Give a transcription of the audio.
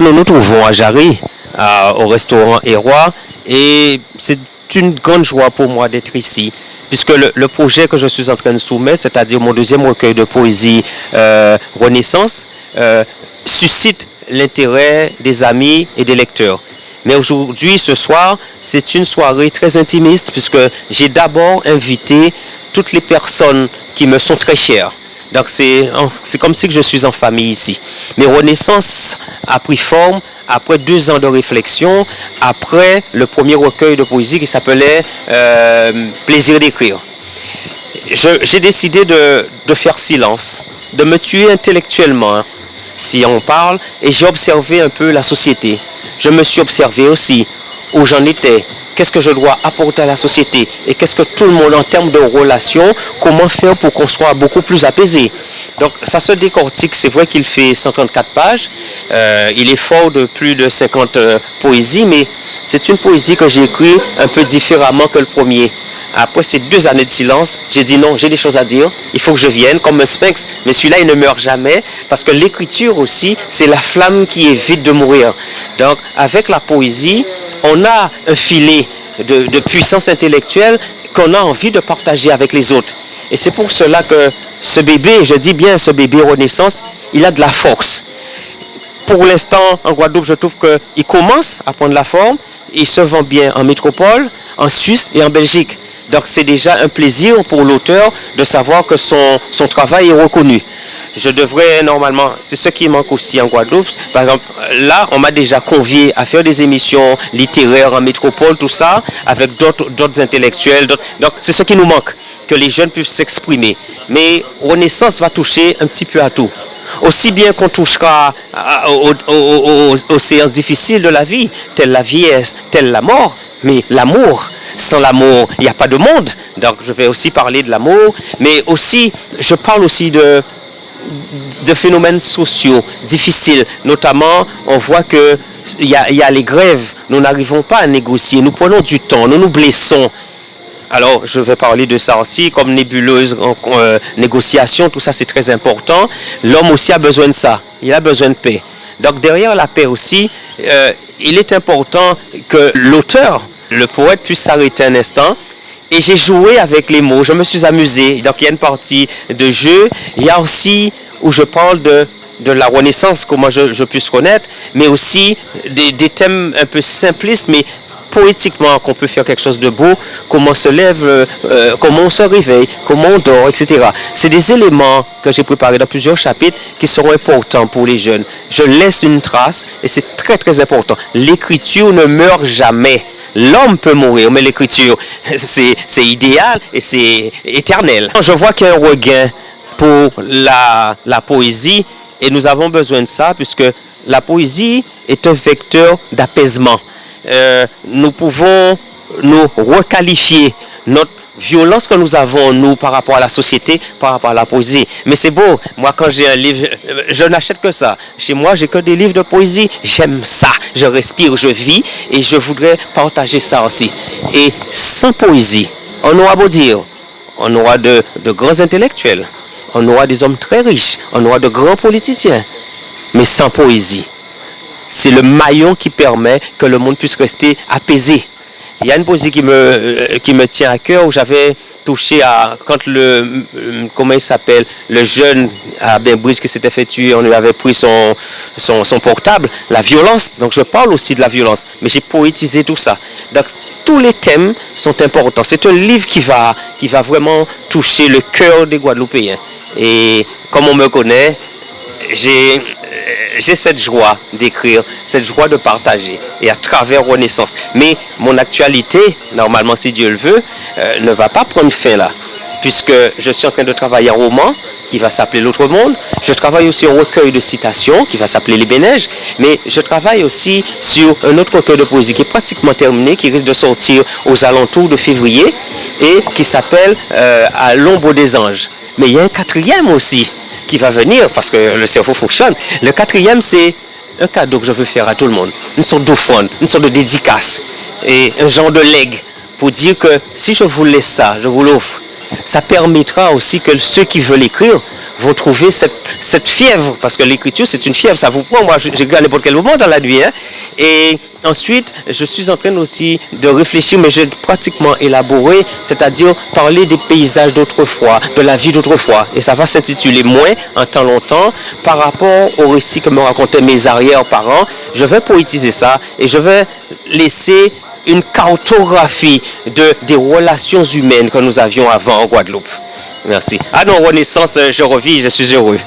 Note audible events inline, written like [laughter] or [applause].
Nous nous trouvons à Jarry, au restaurant Hérois, et c'est une grande joie pour moi d'être ici puisque le, projet que je suis en train de soumettre, c'est-à-dire mon deuxième recueil de poésie euh, Renaissance, euh, suscite l'intérêt des amis et des lecteurs. Mais aujourd'hui, ce soir, c'est une soirée très intimiste puisque j'ai d'abord invité toutes les personnes qui me sont très chères. Donc c'est comme si je suis en famille ici. Mais Renaissance a pris forme après deux ans de réflexion, après le premier recueil de poésie qui s'appelait euh, Plaisir d'écrire. J'ai décidé de, de, faire silence, de me tuer intellectuellement, si on parle, et j'ai observé un peu la société. Je me suis observé aussi où j'en étais, qu'est-ce que je dois apporter à la société? Et qu'est-ce que tout le monde en termes de relations, comment faire pour qu'on soit beaucoup plus apaisé? Donc ça se décortique, c'est vrai qu'il fait 134 pages, euh, il est fort de plus de 50 euh, poésies, mais c'est une poésie que j'ai écrite un peu différemment que le premier. Après ces deux années de silence, j'ai dit non, j'ai des choses à dire, il faut que je vienne comme un sphinx. Mais celui-là, il ne meurt jamais parce que l'écriture aussi, c'est la flamme qui évite de mourir. Donc avec la poésie, on a un filet de, puissance intellectuelle qu'on a envie de partager avec les autres. Et c'est pour cela que ce bébé, je dis bien ce bébé Renaissance, il a de la force. Pour l'instant, en Guadeloupe, je trouve qu'il commence à prendre la forme. Il se vend bien en métropole, en Suisse et en Belgique. Donc c'est déjà un plaisir pour l'auteur de savoir que son, son travail est reconnu je devrais normalement, c'est ce qui manque aussi en Guadeloupe. Par exemple, là, on m'a déjà convié à faire des émissions littéraires en métropole, tout ça, avec d'autres intellectuels. Donc, c'est ce qui nous manque, que les jeunes puissent s'exprimer. Mais Renaissance va toucher un petit peu à tout. Aussi bien qu'on touchera aux, séances difficiles de la vie, telle la vieillesse, telle la mort, mais l'amour, sans l'amour, il n'y a pas de monde. Donc je vais aussi parler de l'amour, mais aussi, je parle aussi de, phénomènes sociaux difficiles. Notamment, on voit que il y, a, les grèves. Nous n'arrivons pas à négocier. Nous prenons du temps. Nous nous blessons. Alors, je vais parler de ça aussi, comme nébuleuse, euh, négociation, tout ça c'est très important. L'homme aussi a besoin de ça, il a besoin de paix. Donc derrière la paix aussi, euh, il est important que l'auteur, le poète, puisse s'arrêter un instant et j'ai joué avec les mots, je me suis amusé. Donc il y a une partie de jeu. Il y a aussi où je parle de, la renaissance, comment je, je puisse connaître, mais aussi des, des, thèmes un peu simplistes, mais poétiquement qu'on peut faire quelque chose de beau, comment on se lève, euh, euh, comment on se réveille, comment on dort, etc. C'est des éléments que j'ai préparés dans plusieurs chapitres qui seront importants pour les jeunes. Je laisse une trace et c'est très très important. L'écriture ne meurt jamais. L'homme peut mourir, mais l'écriture, [laughs] c'est idéal et c'est éternel. Je vois qu'il y a un regain pour la, la poésie et nous avons besoin de ça puisque la poésie est un vecteur d'apaisement. Euh, nous pouvons nous requalifier notre violence que nous avons, nous, par rapport à la société, par rapport à la poésie. Mais c'est beau. Moi, quand j'ai un livre, je n'achète que ça. Chez moi, j'ai que des livres de poésie. J'aime ça. Je respire, je vis et je voudrais partager ça aussi. Et sans poésie, on aura beau dire, on aura de, de grands intellectuels, on aura des hommes très riches, on aura de grands politiciens. Mais sans poésie, c'est le maillon qui permet que le monde puisse rester apaisé. Il y a une poésie qui me, euh, qui me tient à cœur où j'avais touché à, quand le, euh, comment il s'appelle, le jeune à Bainbridge qui s'était fait tuer, on lui avait pris son, son, son, portable, la violence. Donc je parle aussi de la violence, mais j'ai poétisé tout ça. Donc tous les thèmes sont importants. C'est un livre qui va, qui va vraiment toucher le cœur des Guadeloupéens. Et comme on me connaît, j'ai j'ai cette joie d'écrire, cette joie de partager, et à travers Renaissance. Mais mon actualité, normalement si Dieu le veut, euh, ne va pas prendre fin là, puisque je suis en train de travailler un roman qui va s'appeler L'autre monde. Je travaille aussi un recueil de citations qui va s'appeler Les Bénèges, mais je travaille aussi sur un autre recueil de poésie qui est pratiquement terminé, qui risque de sortir aux alentours de février, et qui s'appelle euh, À l'ombre des anges. Mais il y a un quatrième aussi, qui va venir, parce que le cerveau fonctionne. Le quatrième, c'est un cadeau que je veux faire à tout le monde. Une sorte d'offrande, une sorte de dédicace et un genre de legs pour dire que si je vous laisse ça, je vous l'offre, ça permettra aussi que ceux qui veulent écrire vont trouver cette, fièvre, parce que l'écriture, c'est une fièvre, ça vous prend. Moi, j'écris à n'importe quel moment dans la nuit. Hein. Et ensuite, je suis en train aussi de réfléchir, mais j'ai pratiquement élaboré, c'est-à-dire parler des paysages d'autrefois, de la vie d'autrefois. Et ça va s'intituler Moins en temps longtemps par rapport au récit que me racontaient mes arrière-parents. Je vais poétiser ça et je vais laisser une cartographie de, des relations humaines que nous avions avant en Guadeloupe. Merci. À nos renaissances, je revis, je suis heureux.